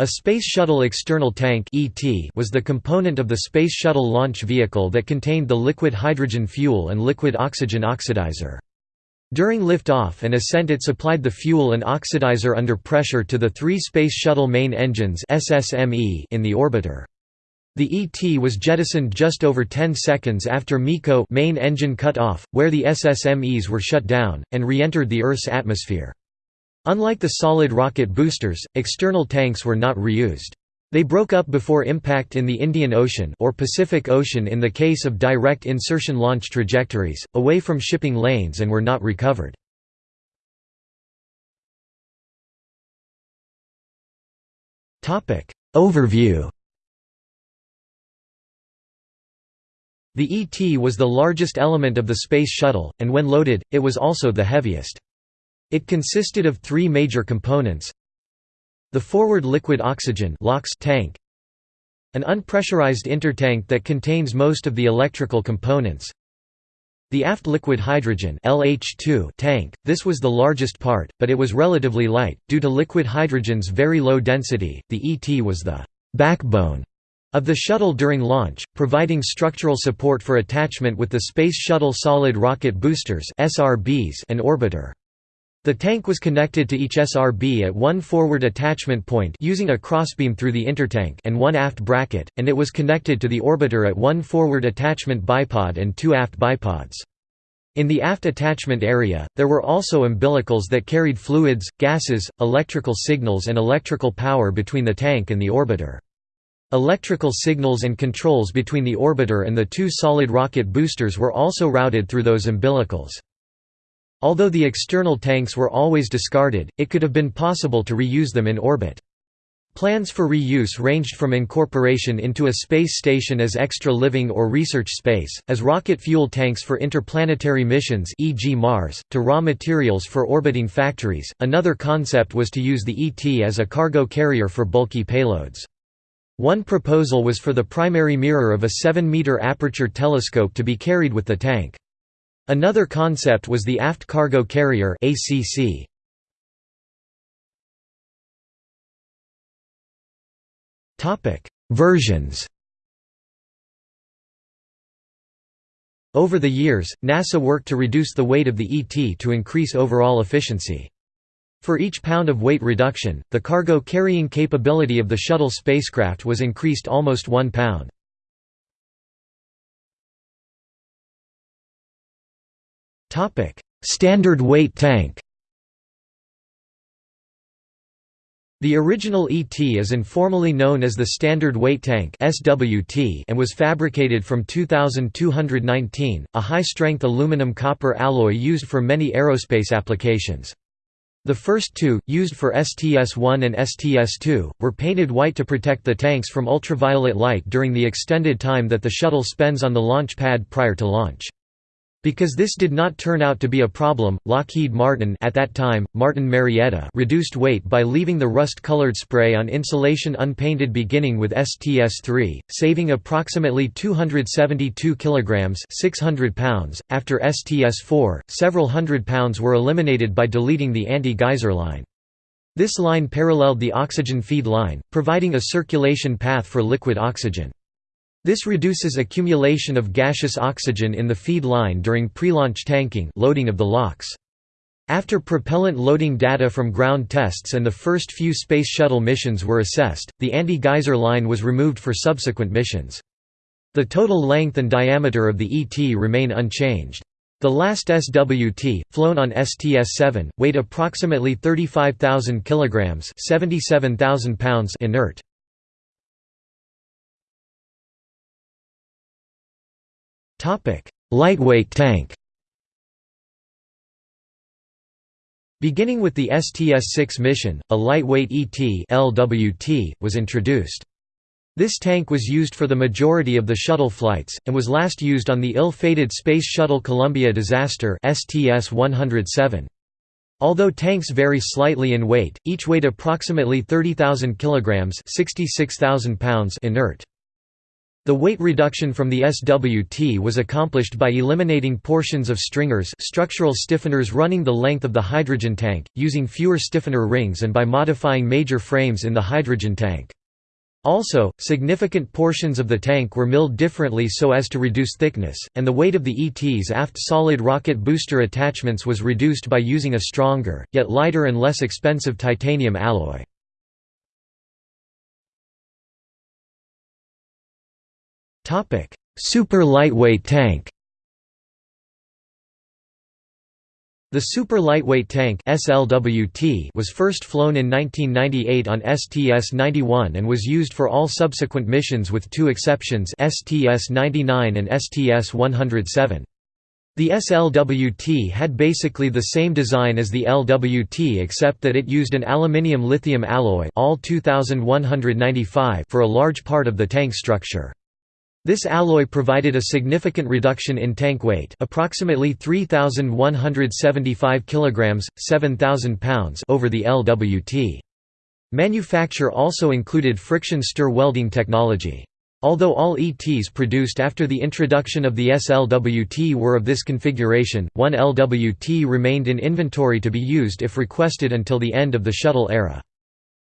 A Space Shuttle External Tank was the component of the Space Shuttle launch vehicle that contained the liquid hydrogen fuel and liquid oxygen oxidizer. During liftoff and ascent it supplied the fuel and oxidizer under pressure to the three Space Shuttle main engines in the orbiter. The ET was jettisoned just over 10 seconds after MECO main engine cut off, where the SSMEs were shut down, and re-entered the Earth's atmosphere. Unlike the solid rocket boosters, external tanks were not reused. They broke up before impact in the Indian Ocean or Pacific Ocean in the case of direct insertion launch trajectories, away from shipping lanes and were not recovered. Overview The ET was the largest element of the Space Shuttle, and when loaded, it was also the heaviest. It consisted of three major components the forward liquid oxygen tank an unpressurized intertank that contains most of the electrical components the aft liquid hydrogen LH2 tank, this was the largest part, but it was relatively light, due to liquid hydrogen's very low density. The ET was the backbone of the shuttle during launch, providing structural support for attachment with the Space Shuttle Solid Rocket Boosters and orbiter. The tank was connected to each SRB at one forward attachment point using a crossbeam through the intertank and one aft bracket, and it was connected to the orbiter at one forward attachment bipod and two aft bipods. In the aft attachment area, there were also umbilicals that carried fluids, gases, electrical signals and electrical power between the tank and the orbiter. Electrical signals and controls between the orbiter and the two solid rocket boosters were also routed through those umbilicals. Although the external tanks were always discarded, it could have been possible to reuse them in orbit. Plans for reuse ranged from incorporation into a space station as extra living or research space, as rocket fuel tanks for interplanetary missions e.g. Mars, to raw materials for orbiting factories. Another concept was to use the ET as a cargo carrier for bulky payloads. One proposal was for the primary mirror of a 7-meter aperture telescope to be carried with the tank. Another concept was the aft cargo carrier ACC. Topic: Versions. Over the years, NASA worked to reduce the weight of the ET to increase overall efficiency. For each pound of weight reduction, the cargo carrying capability of the shuttle spacecraft was increased almost one pound. Standard weight tank The original ET is informally known as the Standard Weight Tank and was fabricated from 2219, a high-strength aluminum-copper alloy used for many aerospace applications. The first two, used for STS-1 and STS-2, were painted white to protect the tanks from ultraviolet light during the extended time that the shuttle spends on the launch pad prior to launch. Because this did not turn out to be a problem, Lockheed Martin at that time, Martin Marietta reduced weight by leaving the rust-colored spray on insulation unpainted beginning with STS-3, saving approximately 272 kilograms (600 pounds). After STS-4, several hundred pounds were eliminated by deleting the anti-geyser line. This line paralleled the oxygen feed line, providing a circulation path for liquid oxygen. This reduces accumulation of gaseous oxygen in the feed line during pre-launch tanking loading of the LOX. After propellant loading data from ground tests and the first few Space Shuttle missions were assessed, the anti-geyser line was removed for subsequent missions. The total length and diameter of the ET remain unchanged. The last SWT, flown on STS-7, weighed approximately 35,000 kg 77,000 pounds inert. Lightweight tank Beginning with the STS-6 mission, a lightweight ET LWT was introduced. This tank was used for the majority of the shuttle flights, and was last used on the ill-fated Space Shuttle Columbia disaster STS-107. Although tanks vary slightly in weight, each weighed approximately 30,000 kilograms (66,000 pounds) inert. The weight reduction from the SWT was accomplished by eliminating portions of stringers structural stiffeners running the length of the hydrogen tank, using fewer stiffener rings and by modifying major frames in the hydrogen tank. Also, significant portions of the tank were milled differently so as to reduce thickness, and the weight of the ET's aft solid rocket booster attachments was reduced by using a stronger, yet lighter and less expensive titanium alloy. Super lightweight tank The Super Lightweight Tank SLWT was first flown in 1998 on STS-91 and was used for all subsequent missions with two exceptions STS-99 and STS-107. The SLWT had basically the same design as the LWT except that it used an aluminium lithium alloy Al 2195 for a large part of the tank structure. This alloy provided a significant reduction in tank weight, approximately 3175 kilograms, 7000 pounds over the LWT. Manufacture also included friction stir welding technology. Although all ETs produced after the introduction of the SLWT were of this configuration, one LWT remained in inventory to be used if requested until the end of the shuttle era.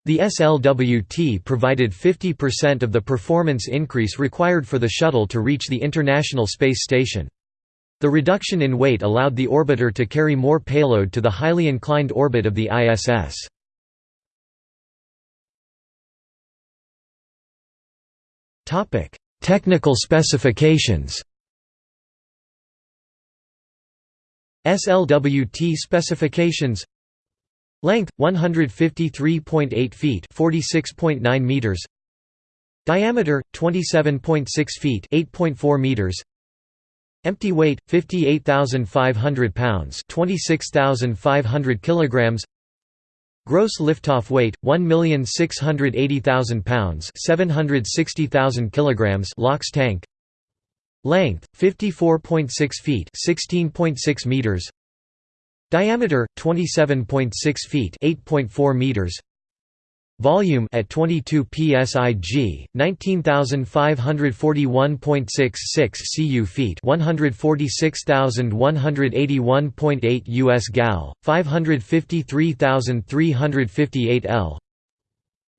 The SLWT provided 50% of the performance increase required for the shuttle to reach the International Space Station. The reduction in weight allowed the orbiter to carry more payload to the highly inclined orbit of the ISS. Technical specifications SLWT specifications Length 153.8 feet, 46.9 meters. Diameter 27.6 feet, 8.4 meters. Empty weight 58,500 pounds, 26,500 kilograms. Gross liftoff weight 1,680,000 pounds, 760,000 kilograms. LOX tank. Length 54.6 feet, 16.6 meters. Diameter 27.6 feet, 8.4 meters. Volume at 22 psig, 19,541.66 cu feet, 146,181.8 US gal, 553,358 L.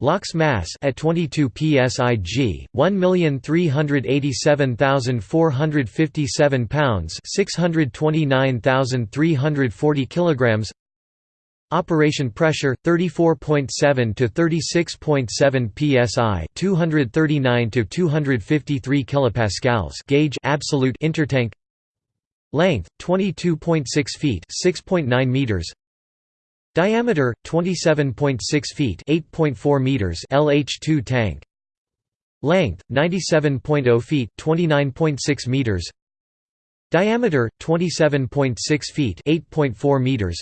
LOX mass at 22 psig 1387457 pounds 629340 kilograms. Operation pressure 34.7 to 36.7 psi 239 to 253 kilopascals gauge absolute intertank. Length 22.6 feet 6.9 meters Diameter 27.6 feet, 8.4 meters LH2 tank. Length 97.0 feet, 29.6 meters. Diameter 27.6 feet, 8.4 meters.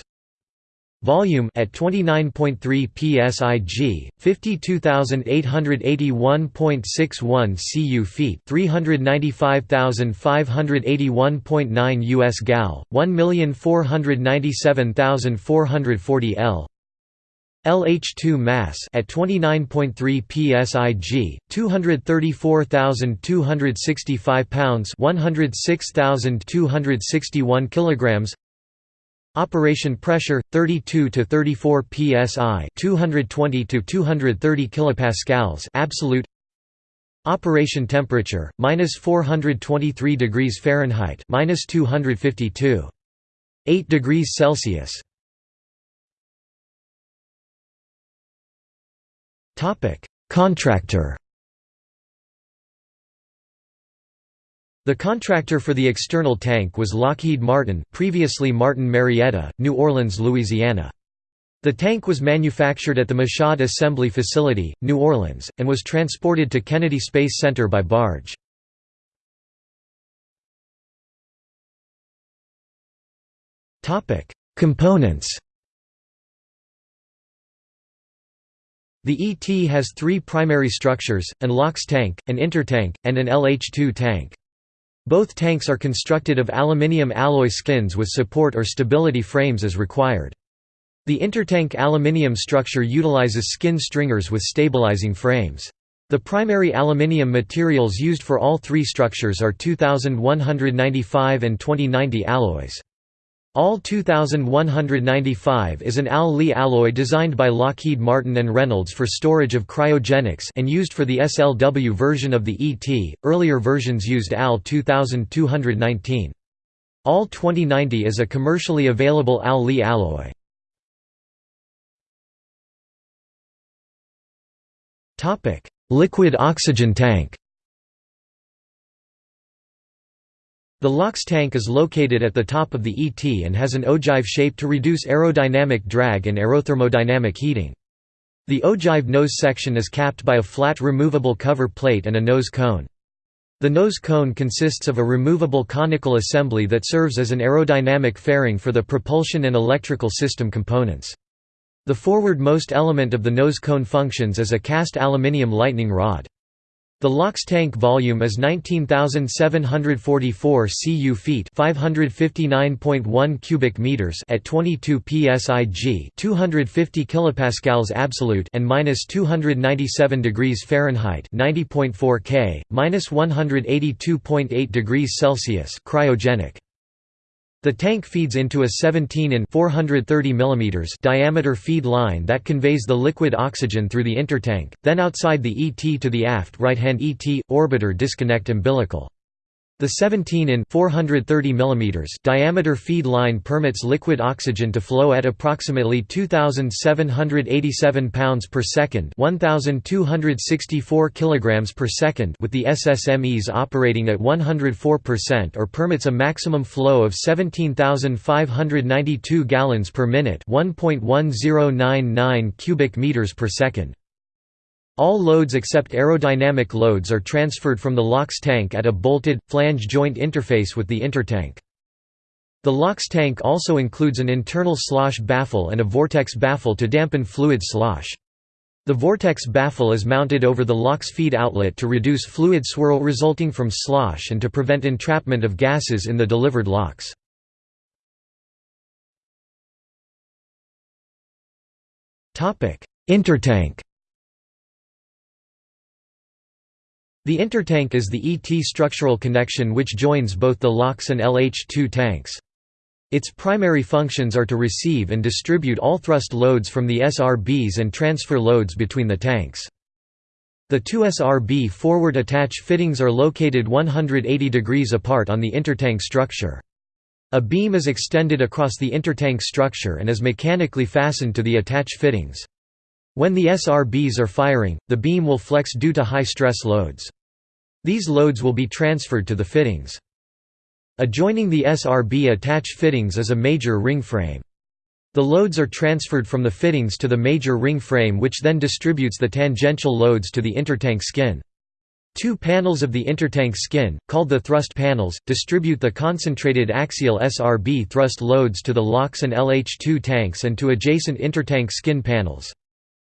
Volume at 29.3 psig, 52,881.61 cu feet, 395,581.9 US gal, 1,497,440 L. LH2 mass at 29.3 psig, 234,265 pounds, 106,261 kilograms. Operation pressure 32 to 34 psi, 220 to 230 kilopascals absolute. Operation temperature minus 423 degrees Fahrenheit, minus 252. 8 degrees Celsius. Topic: Contractor. The contractor for the external tank was Lockheed Martin previously Martin Marietta, New Orleans, Louisiana. The tank was manufactured at the Michoud Assembly Facility, New Orleans, and was transported to Kennedy Space Center by barge. Components The ET has three primary structures, an LOX tank, an intertank, and an LH2 tank. Both tanks are constructed of aluminium alloy skins with support or stability frames as required. The intertank aluminium structure utilizes skin stringers with stabilizing frames. The primary aluminium materials used for all three structures are 2195 and 2090 alloys. AL 2195 is an Al-Li alloy designed by Lockheed Martin and Reynolds for storage of cryogenics and used for the SLW version of the ET. Earlier versions used AL 2219. AL 2090 is a commercially available Al-Li alloy. Liquid oxygen tank The LOX tank is located at the top of the ET and has an ogive shape to reduce aerodynamic drag and aerothermodynamic heating. The ogive nose section is capped by a flat removable cover plate and a nose cone. The nose cone consists of a removable conical assembly that serves as an aerodynamic fairing for the propulsion and electrical system components. The forward-most element of the nose cone functions as a cast aluminium lightning rod. The LOX tank volume is 19,744 cu feet, 559.1 cubic meters at 22 psig, 250 kilopascals absolute, and minus 297 degrees Fahrenheit, 90.4 K, minus 182.8 degrees Celsius, cryogenic. The tank feeds into a 17 in 430 mm diameter feed line that conveys the liquid oxygen through the intertank, then outside the ET to the aft right-hand ET, orbiter disconnect umbilical. The 17 in 430 mm diameter feed line permits liquid oxygen to flow at approximately 2787 pounds per second, 1264 kilograms per second with the SSMEs operating at 104% or permits a maximum flow of 17592 gallons per minute, 1.1099 cubic meters per second. All loads except aerodynamic loads are transferred from the LOX tank at a bolted, flange joint interface with the intertank. The LOX tank also includes an internal slosh baffle and a vortex baffle to dampen fluid slosh. The vortex baffle is mounted over the LOX feed outlet to reduce fluid swirl resulting from slosh and to prevent entrapment of gases in the delivered LOX. Intertank The intertank is the ET structural connection which joins both the LOX and LH2 tanks. Its primary functions are to receive and distribute all thrust loads from the SRBs and transfer loads between the tanks. The two SRB forward attach fittings are located 180 degrees apart on the intertank structure. A beam is extended across the intertank structure and is mechanically fastened to the attach fittings. When the SRBs are firing, the beam will flex due to high stress loads. These loads will be transferred to the fittings. Adjoining the SRB attach fittings is a major ring frame. The loads are transferred from the fittings to the major ring frame which then distributes the tangential loads to the intertank skin. Two panels of the intertank skin, called the thrust panels, distribute the concentrated axial SRB thrust loads to the LOX and LH2 tanks and to adjacent intertank skin panels.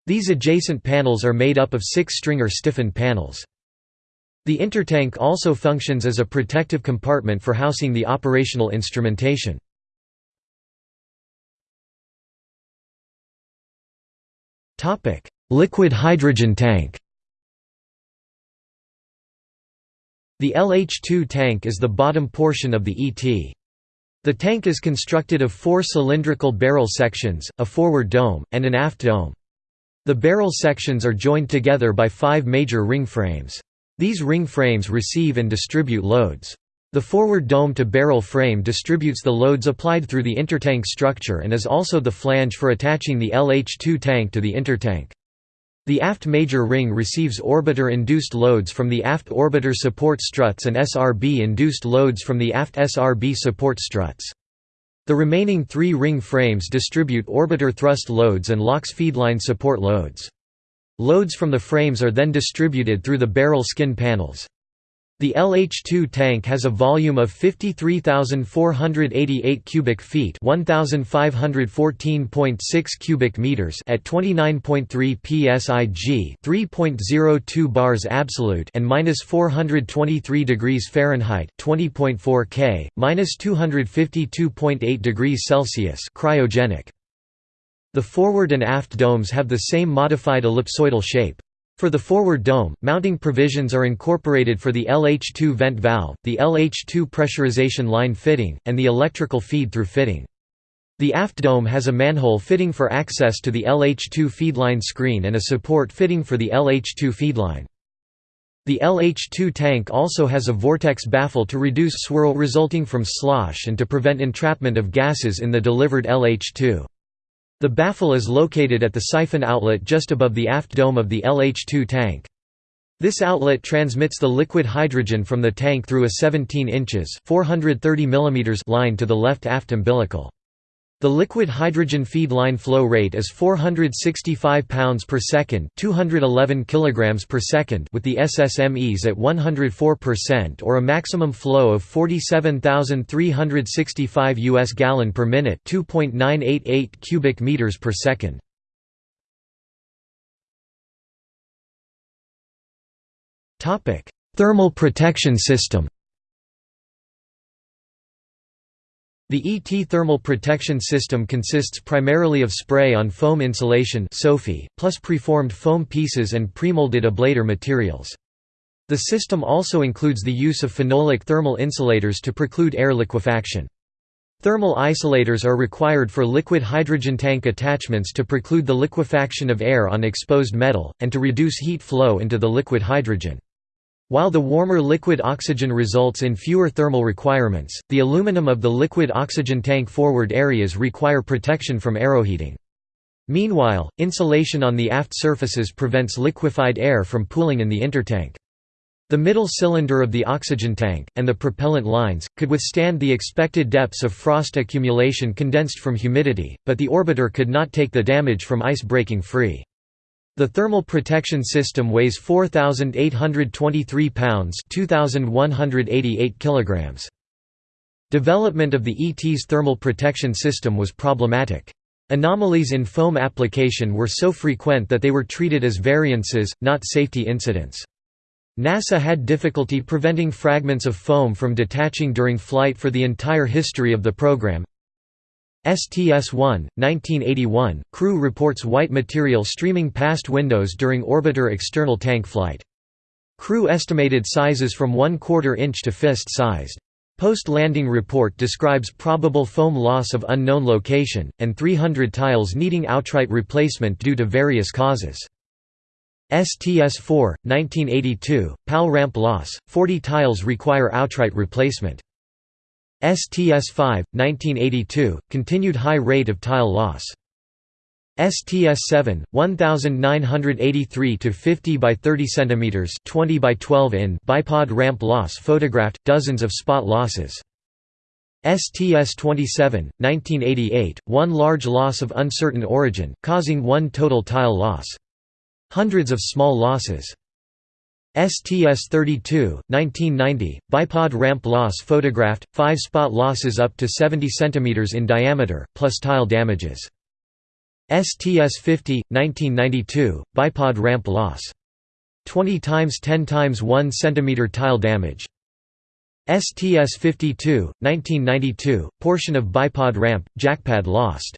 These adjacent panels are made up of six stringer-stiffened panels. The intertank also functions as a protective compartment for housing the operational instrumentation. Liquid hydrogen tank The LH2 tank is the bottom portion of the ET. The tank is constructed of four cylindrical barrel sections, a forward dome, and an aft dome. The barrel sections are joined together by five major ring frames. These ring frames receive and distribute loads. The forward dome-to-barrel frame distributes the loads applied through the intertank structure and is also the flange for attaching the LH2 tank to the intertank. The aft major ring receives orbiter-induced loads from the aft orbiter support struts and SRB-induced loads from the aft SRB support struts. The remaining three ring frames distribute orbiter thrust loads and LOX feedline support loads. Loads from the frames are then distributed through the barrel skin panels. The LH2 tank has a volume of 53,488 cubic feet, 1,514.6 cubic meters at 29.3 psig, 3.02 bars absolute, and minus 423 degrees Fahrenheit, 20.4 K, minus 252.8 degrees Celsius, cryogenic. The forward and aft domes have the same modified ellipsoidal shape. For the forward dome, mounting provisions are incorporated for the LH2 vent valve, the LH2 pressurization line fitting, and the electrical feed-through fitting. The aft dome has a manhole fitting for access to the LH2 feedline screen and a support fitting for the LH2 feedline. The LH2 tank also has a vortex baffle to reduce swirl resulting from slosh and to prevent entrapment of gases in the delivered LH2. The baffle is located at the siphon outlet just above the aft dome of the LH2 tank. This outlet transmits the liquid hydrogen from the tank through a 17 inches 430 mm line to the left aft umbilical. The liquid hydrogen feed line flow rate is 465 pounds per second, 211 kilograms per second, with the SSMEs at 104% or a maximum flow of 47,365 US gallon per minute, 2.988 cubic meters per second. Topic: Thermal protection system. The ET thermal protection system consists primarily of spray-on-foam insulation plus preformed foam pieces and premolded ablator materials. The system also includes the use of phenolic thermal insulators to preclude air liquefaction. Thermal isolators are required for liquid hydrogen tank attachments to preclude the liquefaction of air on exposed metal, and to reduce heat flow into the liquid hydrogen. While the warmer liquid oxygen results in fewer thermal requirements, the aluminum of the liquid oxygen tank forward areas require protection from aeroheating. Meanwhile, insulation on the aft surfaces prevents liquefied air from pooling in the intertank. The middle cylinder of the oxygen tank, and the propellant lines, could withstand the expected depths of frost accumulation condensed from humidity, but the orbiter could not take the damage from ice breaking free. The thermal protection system weighs 4,823 pounds 2,188 kilograms. Development of the ET's thermal protection system was problematic. Anomalies in foam application were so frequent that they were treated as variances, not safety incidents. NASA had difficulty preventing fragments of foam from detaching during flight for the entire history of the program, STS-1, 1981, crew reports white material streaming past windows during orbiter external tank flight. Crew estimated sizes from 1 quarter inch to fist-sized. Post-landing report describes probable foam loss of unknown location, and 300 tiles needing outright replacement due to various causes. STS-4, 1982, PAL ramp loss, 40 tiles require outright replacement. STS-5, 1982, continued high rate of tile loss. STS-7, 1983 to 50 by 30 cm, 20 by 12 in bipod ramp loss photographed dozens of spot losses. STS-27, 1988, one large loss of uncertain origin, causing one total tile loss. Hundreds of small losses. STS-32, 1990, bipod ramp loss photographed, 5 spot losses up to 70 cm in diameter, plus tile damages. STS-50, 1992, bipod ramp loss. 20 times 10 times 1 cm tile damage. STS-52, 1992, portion of bipod ramp, jackpad lost.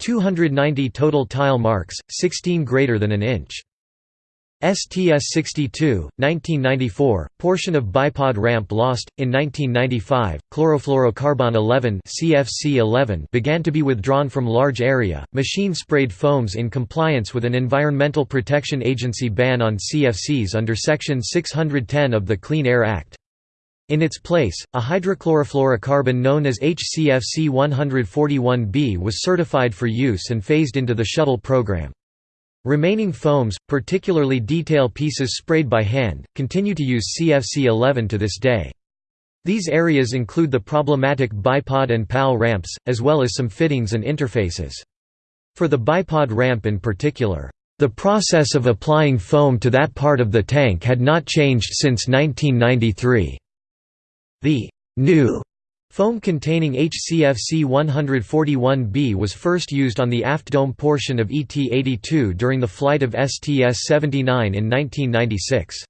290 total tile marks, 16 greater than an inch. STS-62, 1994, portion of bipod ramp lost. In 1995, chlorofluorocarbon 11 began to be withdrawn from large area. Machine-sprayed foams in compliance with an Environmental Protection Agency ban on CFCs under Section 610 of the Clean Air Act. In its place, a hydrochlorofluorocarbon known as HCFC 141b was certified for use and phased into the shuttle program. Remaining foams, particularly detail pieces sprayed by hand, continue to use CFC-11 to this day. These areas include the problematic bipod and PAL ramps, as well as some fittings and interfaces. For the bipod ramp in particular, the process of applying foam to that part of the tank had not changed since 1993. The new Foam containing HCFC 141b was first used on the aft dome portion of ET-82 during the flight of STS-79 in 1996.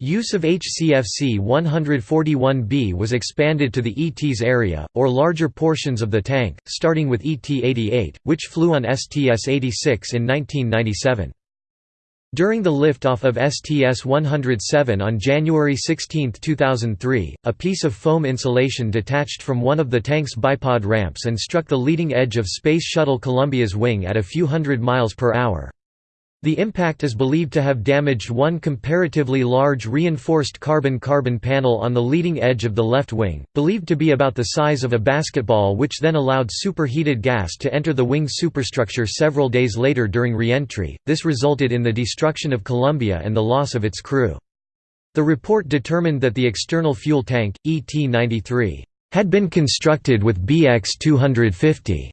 Use of HCFC 141b was expanded to the ET's area, or larger portions of the tank, starting with ET-88, which flew on STS-86 in 1997. During the liftoff of STS-107 on January 16, 2003, a piece of foam insulation detached from one of the tank's bipod ramps and struck the leading edge of Space Shuttle Columbia's wing at a few hundred miles per hour. The impact is believed to have damaged one comparatively large reinforced carbon-carbon panel on the leading edge of the left wing, believed to be about the size of a basketball which then allowed superheated gas to enter the wing superstructure several days later during re-entry. This resulted in the destruction of Columbia and the loss of its crew. The report determined that the external fuel tank, ET-93, had been constructed with BX-250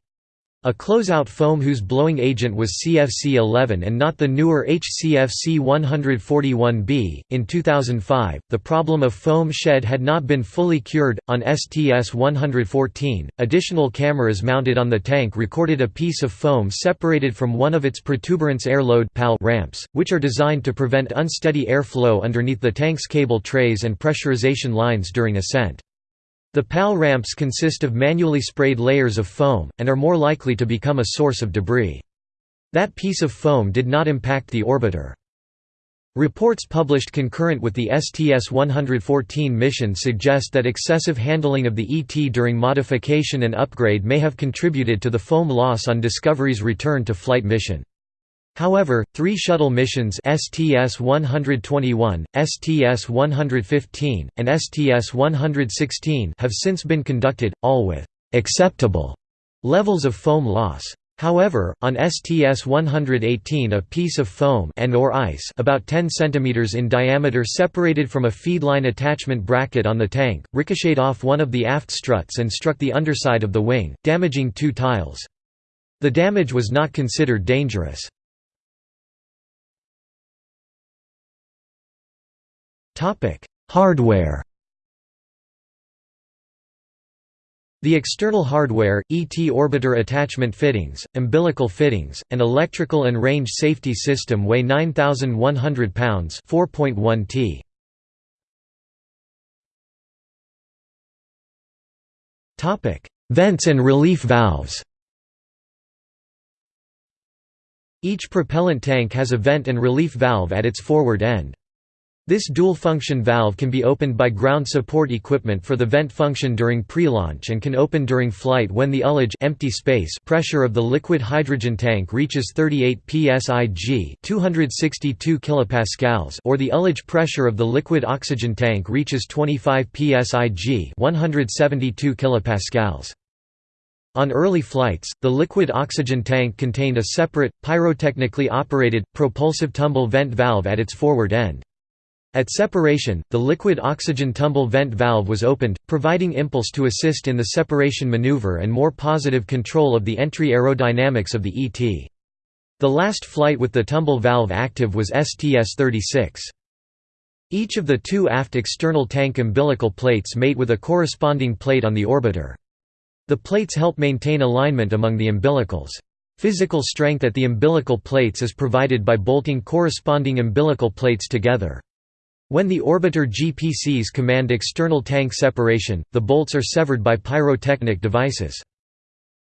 a closeout foam whose blowing agent was CFC-11 and not the newer HCFC-141B. In 2005, the problem of foam shed had not been fully cured. On STS-114, additional cameras mounted on the tank recorded a piece of foam separated from one of its protuberance airload ramps, which are designed to prevent unsteady airflow underneath the tank's cable trays and pressurization lines during ascent. The PAL ramps consist of manually sprayed layers of foam, and are more likely to become a source of debris. That piece of foam did not impact the orbiter. Reports published concurrent with the STS-114 mission suggest that excessive handling of the ET during modification and upgrade may have contributed to the foam loss on Discovery's return to flight mission. However, three shuttle missions STS-121, STS-115, and STS-116 have since been conducted, all with «acceptable» levels of foam loss. However, on STS-118 a piece of foam and or ice about 10 cm in diameter separated from a feedline attachment bracket on the tank, ricocheted off one of the aft struts and struck the underside of the wing, damaging two tiles. The damage was not considered dangerous. Hardware. The external hardware, ET orbiter attachment fittings, umbilical fittings, and electrical and range safety system weigh 9,100 pounds 4.1 t. Vents and relief valves Each propellant tank has a vent and relief valve at its forward end. This dual-function valve can be opened by ground support equipment for the vent function during pre-launch and can open during flight when the ullage empty space pressure of the liquid hydrogen tank reaches 38 psig 262 kilopascals or the ullage pressure of the liquid oxygen tank reaches 25 psig 172 kilopascals. On early flights, the liquid oxygen tank contained a separate, pyrotechnically operated, propulsive tumble vent valve at its forward end. At separation, the liquid oxygen tumble vent valve was opened, providing impulse to assist in the separation maneuver and more positive control of the entry aerodynamics of the ET. The last flight with the tumble valve active was STS-36. Each of the two aft external tank umbilical plates mate with a corresponding plate on the orbiter. The plates help maintain alignment among the umbilicals. Physical strength at the umbilical plates is provided by bolting corresponding umbilical plates together. When the orbiter GPCs command external tank separation, the bolts are severed by pyrotechnic devices.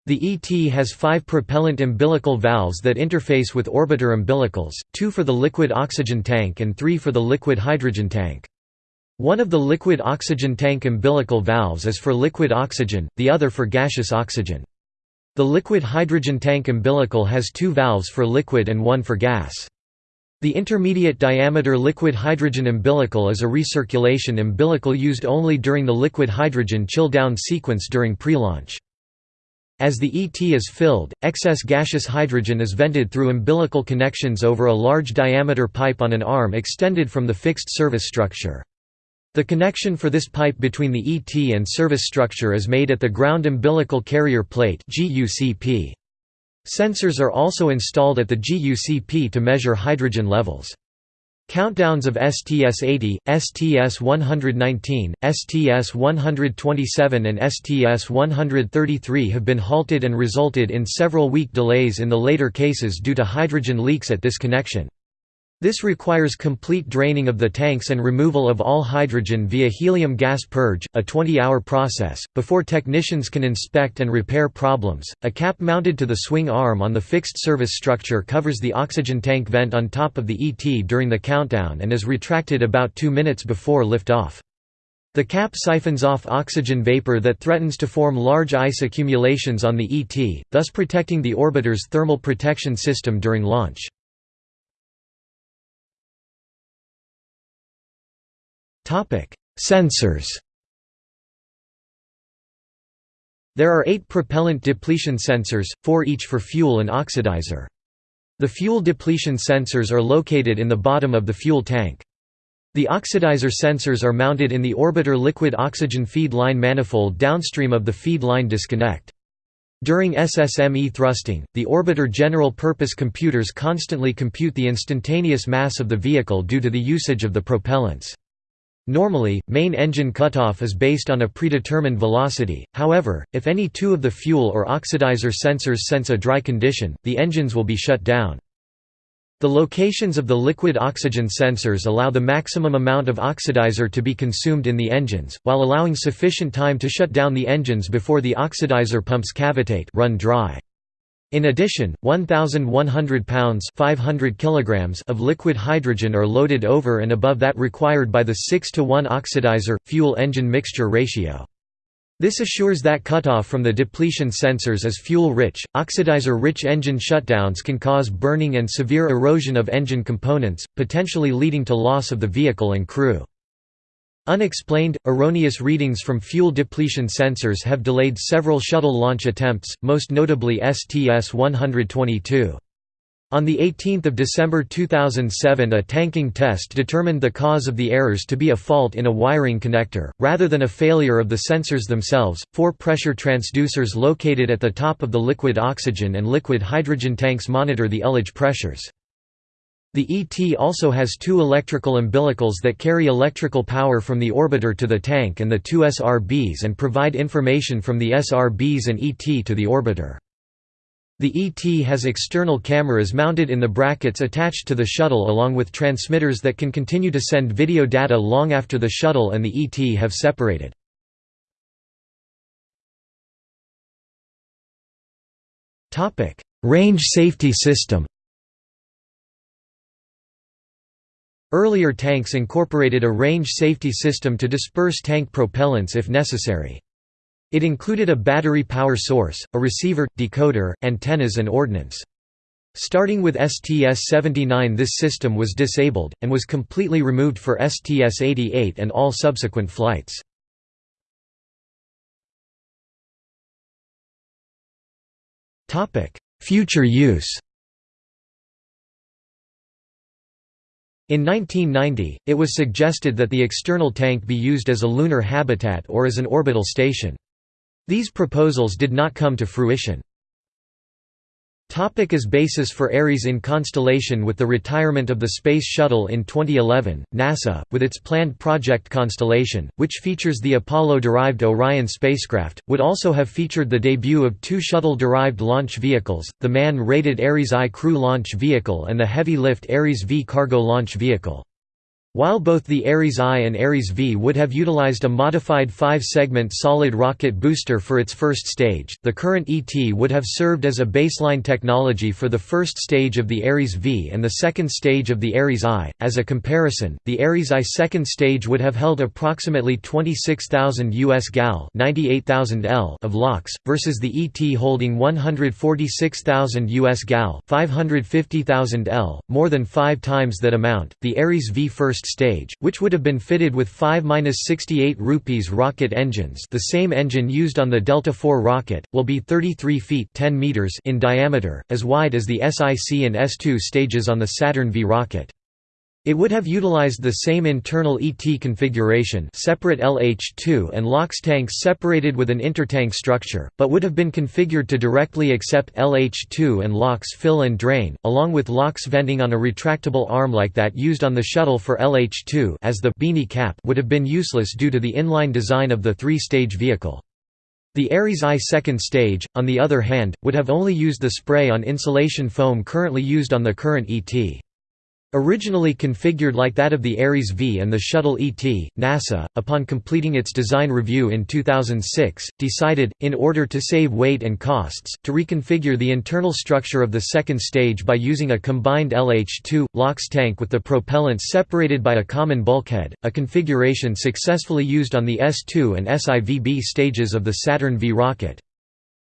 The ET has five propellant umbilical valves that interface with orbiter umbilicals, two for the liquid oxygen tank and three for the liquid hydrogen tank. One of the liquid oxygen tank umbilical valves is for liquid oxygen, the other for gaseous oxygen. The liquid hydrogen tank umbilical has two valves for liquid and one for gas. The intermediate diameter liquid hydrogen umbilical is a recirculation umbilical used only during the liquid hydrogen chill-down sequence during pre-launch. As the ET is filled, excess gaseous hydrogen is vented through umbilical connections over a large diameter pipe on an arm extended from the fixed service structure. The connection for this pipe between the ET and service structure is made at the ground umbilical carrier plate GUCP. Sensors are also installed at the GUCP to measure hydrogen levels. Countdowns of STS-80, STS-119, STS-127 and STS-133 have been halted and resulted in several week delays in the later cases due to hydrogen leaks at this connection. This requires complete draining of the tanks and removal of all hydrogen via helium gas purge, a 20-hour process, before technicians can inspect and repair problems. A cap mounted to the swing arm on the fixed service structure covers the oxygen tank vent on top of the ET during the countdown and is retracted about 2 minutes before liftoff. The cap siphons off oxygen vapor that threatens to form large ice accumulations on the ET, thus protecting the orbiter's thermal protection system during launch. Sensors There are eight propellant depletion sensors, four each for fuel and oxidizer. The fuel depletion sensors are located in the bottom of the fuel tank. The oxidizer sensors are mounted in the orbiter liquid oxygen feed line manifold downstream of the feed line disconnect. During SSME thrusting, the orbiter general-purpose computers constantly compute the instantaneous mass of the vehicle due to the usage of the propellants. Normally, main engine cutoff is based on a predetermined velocity, however, if any two of the fuel or oxidizer sensors sense a dry condition, the engines will be shut down. The locations of the liquid oxygen sensors allow the maximum amount of oxidizer to be consumed in the engines, while allowing sufficient time to shut down the engines before the oxidizer pumps cavitate run dry. In addition, 1,100 pounds 500 kilograms of liquid hydrogen are loaded over and above that required by the 6 to 1 oxidizer-fuel engine mixture ratio. This assures that cutoff from the depletion sensors is fuel-rich. Oxidizer-rich engine shutdowns can cause burning and severe erosion of engine components, potentially leading to loss of the vehicle and crew. Unexplained, erroneous readings from fuel depletion sensors have delayed several shuttle launch attempts, most notably STS-122. On 18 December 2007 a tanking test determined the cause of the errors to be a fault in a wiring connector, rather than a failure of the sensors themselves. Four pressure transducers located at the top of the liquid oxygen and liquid hydrogen tanks monitor the ullage pressures. The ET also has two electrical umbilicals that carry electrical power from the orbiter to the tank and the two SRBs and provide information from the SRBs and ET to the orbiter. The ET has external cameras mounted in the brackets attached to the shuttle along with transmitters that can continue to send video data long after the shuttle and the ET have separated. Range safety system Earlier tanks incorporated a range safety system to disperse tank propellants if necessary. It included a battery power source, a receiver, decoder, antennas and ordnance. Starting with STS-79 this system was disabled, and was completely removed for STS-88 and all subsequent flights. Future use In 1990, it was suggested that the external tank be used as a lunar habitat or as an orbital station. These proposals did not come to fruition. Topic as basis for Ares in constellation With the retirement of the Space Shuttle in 2011, NASA, with its planned Project Constellation, which features the Apollo-derived Orion spacecraft, would also have featured the debut of two shuttle-derived launch vehicles, the man-rated Ares I crew launch vehicle and the heavy-lift Ares V cargo launch vehicle. While both the Ares I and Ares V would have utilized a modified five-segment solid rocket booster for its first stage, the current ET would have served as a baseline technology for the first stage of the Ares V and the second stage of the Ares I. As a comparison, the Ares I second stage would have held approximately 26,000 US gal (98,000 L) of LOX, versus the ET holding 146,000 US gal (550,000 L), more than five times that amount. The Ares V first stage, which would have been fitted with 5-68 rupees rocket engines the same engine used on the Delta IV rocket, will be 33 feet 10 meters in diameter, as wide as the SIC and S2 stages on the Saturn V rocket. It would have utilized the same internal ET configuration separate LH2 and LOX tanks separated with an intertank structure, but would have been configured to directly accept LH2 and LOX fill and drain, along with LOX venting on a retractable arm like that used on the shuttle for LH2 as the beanie cap would have been useless due to the inline design of the three-stage vehicle. The Ares I second stage, on the other hand, would have only used the spray-on insulation foam currently used on the current ET. Originally configured like that of the Ares V and the Shuttle ET, NASA, upon completing its design review in 2006, decided, in order to save weight and costs, to reconfigure the internal structure of the second stage by using a combined LH-2, LOX tank with the propellants separated by a common bulkhead, a configuration successfully used on the S-2 and SIVB stages of the Saturn V rocket.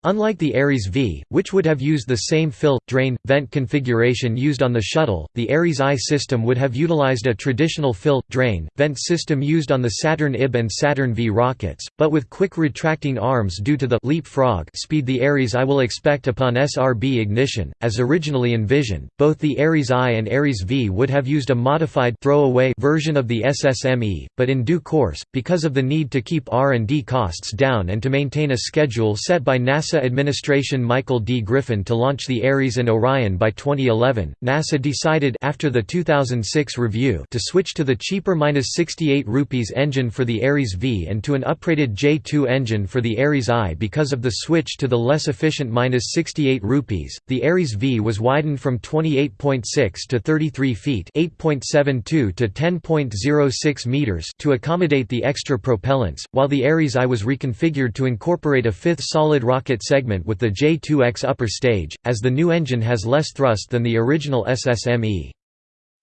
Unlike the Ares V, which would have used the same fill, drain, vent configuration used on the shuttle, the Ares I system would have utilized a traditional fill, drain, vent system used on the Saturn IB and Saturn V rockets, but with quick retracting arms due to the leapfrog speed the Ares I will expect upon SRB ignition. As originally envisioned, both the Ares I and Ares V would have used a modified throwaway version of the SSME, but in due course, because of the need to keep R&D costs down and to maintain a schedule set by NASA NASA administration Michael D. Griffin to launch the Ares and Orion by 2011, NASA decided after the 2006 review to switch to the cheaper -68 rupees engine for the Ares V and to an upgraded J2 engine for the Ares I because of the switch to the less efficient -68 rupees. The Ares V was widened from 28.6 to 33 feet, 8.72 to 10.06 meters to accommodate the extra propellants, while the Ares I was reconfigured to incorporate a fifth solid rocket segment with the J2X upper stage, as the new engine has less thrust than the original SSME.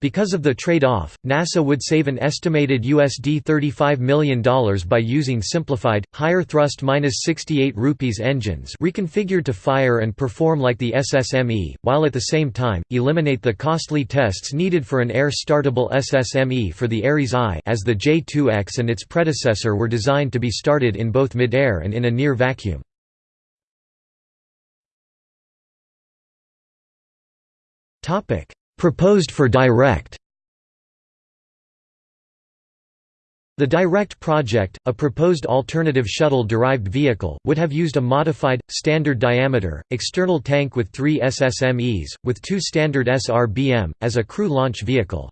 Because of the trade-off, NASA would save an estimated USD $35 million by using simplified, higher thrust -68 rupees engines reconfigured to fire and perform like the SSME, while at the same time, eliminate the costly tests needed for an air-startable SSME for the Ares I as the J2X and its predecessor were designed to be started in both mid-air and in a near vacuum. Topic: Proposed for Direct. The Direct project, a proposed alternative shuttle-derived vehicle, would have used a modified, standard diameter, external tank with three SSMEs, with two standard SRBM, as a crew launch vehicle.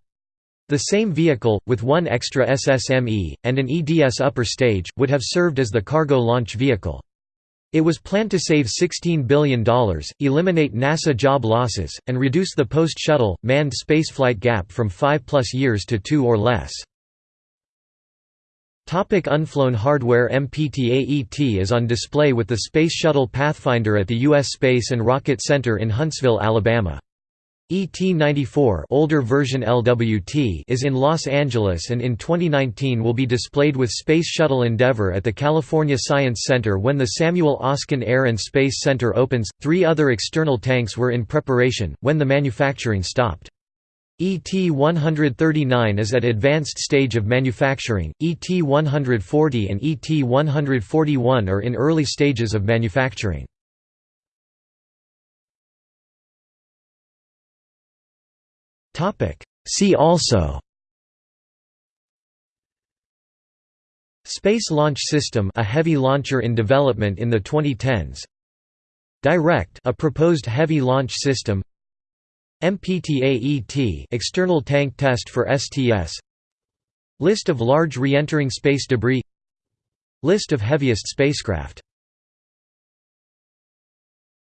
The same vehicle, with one extra SSME, and an EDS upper stage, would have served as the cargo launch vehicle. It was planned to save $16 billion, eliminate NASA job losses, and reduce the post-shuttle, manned spaceflight gap from five-plus years to two or less. Topic unflown hardware MPTA-ET is on display with the Space Shuttle Pathfinder at the U.S. Space and Rocket Center in Huntsville, Alabama. ET-94 older version LWT is in Los Angeles and in 2019 will be displayed with Space Shuttle Endeavour at the California Science Center when the Samuel Oschin Air and Space Center opens. Three other external tanks were in preparation, when the manufacturing stopped. ET-139 is at advanced stage of manufacturing, ET-140 and ET-141 are in early stages of manufacturing. See also. Space Launch System a heavy launcher in development in the 2010s Direct a proposed heavy launch system. MPTA-ET external tank test for STS List of large re-entering space debris. List of heaviest spacecraft